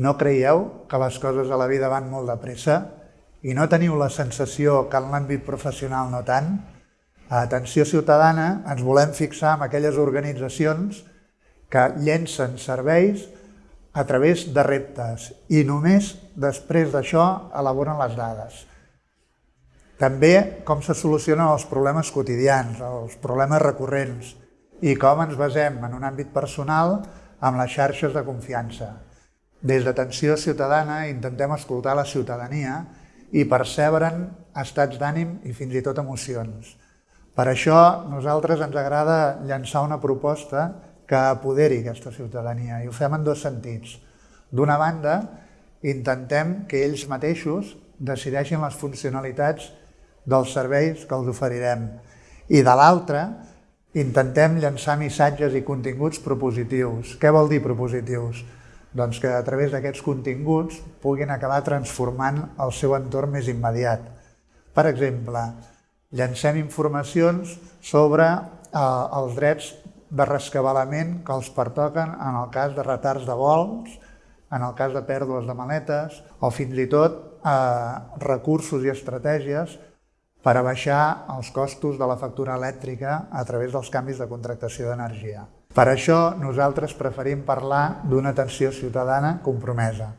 No creieu que les coses a la vida van molt de pressa i no teniu la sensació que en l'àmbit professional no tant? A Atenció Ciutadana ens volem fixar en aquelles organitzacions que llencen serveis a través de reptes i només després d'això elaboren les dades. També com se solucionen els problemes quotidians, els problemes recurrents i com ens basem en un àmbit personal amb les xarxes de confiança. Des d'Atenció Ciutadana intentem escoltar la ciutadania i percebre'n estats d'ànim i fins i tot emocions. Per això nosaltres ens agrada llançar una proposta que apoderi aquesta ciutadania i ho fem en dos sentits. D'una banda, intentem que ells mateixos decideixin les funcionalitats dels serveis que els oferirem i de l'altra, intentem llançar missatges i continguts propositius. Què vol dir propositius? Doncs que a través d'aquests continguts puguin acabar transformant el seu entorn més immediat. Per exemple, llancem informacions sobre eh, els drets de rescabalament que els pertoquen en el cas de retards de vols, en el cas de pèrdues de maletes o fins i tot eh, recursos i estratègies per a baixar els costos de la factura elèctrica a través dels canvis de contractació d'energia. Per això nosaltres preferim parlar d'una atenció ciutadana compromesa.